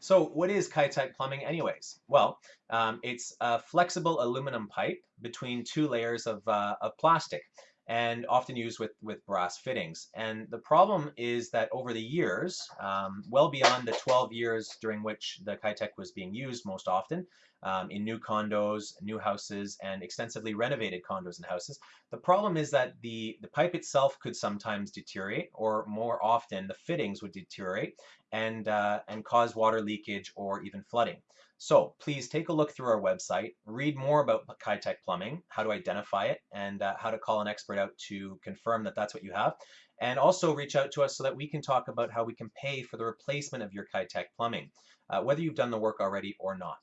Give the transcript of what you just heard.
So what is Kitec plumbing anyways? Well, um, it's a flexible aluminum pipe between two layers of, uh, of plastic and often used with, with brass fittings. And the problem is that over the years, um, well beyond the 12 years during which the Kitec was being used most often, um, in new condos, new houses, and extensively renovated condos and houses. The problem is that the, the pipe itself could sometimes deteriorate, or more often the fittings would deteriorate and, uh, and cause water leakage or even flooding. So please take a look through our website, read more about Kitec plumbing, how to identify it, and uh, how to call an expert out to confirm that that's what you have. And also reach out to us so that we can talk about how we can pay for the replacement of your Kitec plumbing, uh, whether you've done the work already or not.